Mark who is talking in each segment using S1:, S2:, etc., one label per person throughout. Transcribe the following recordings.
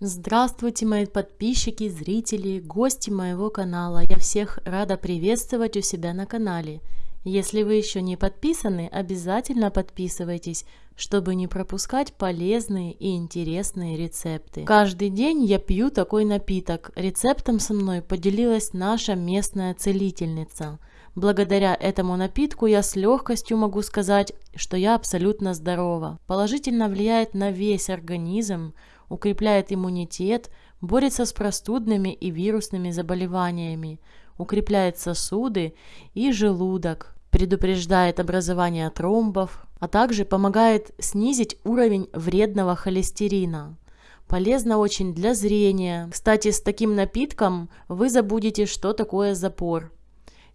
S1: Здравствуйте, мои подписчики, зрители, гости моего канала. Я всех рада приветствовать у себя на канале. Если вы еще не подписаны, обязательно подписывайтесь, чтобы не пропускать полезные и интересные рецепты. Каждый день я пью такой напиток. Рецептом со мной поделилась наша местная целительница. Благодаря этому напитку я с легкостью могу сказать, что я абсолютно здорова. Положительно влияет на весь организм, укрепляет иммунитет, борется с простудными и вирусными заболеваниями, укрепляет сосуды и желудок, предупреждает образование тромбов, а также помогает снизить уровень вредного холестерина. Полезно очень для зрения. Кстати, с таким напитком вы забудете, что такое запор.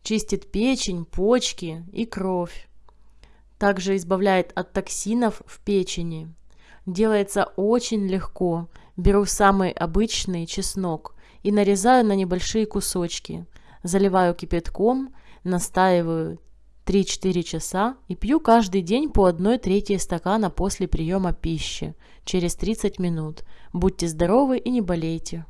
S1: Чистит печень, почки и кровь. Также избавляет от токсинов в печени. Делается очень легко. Беру самый обычный чеснок и нарезаю на небольшие кусочки. Заливаю кипятком, настаиваю 3-4 часа и пью каждый день по 1 трети стакана после приема пищи через 30 минут. Будьте здоровы и не болейте.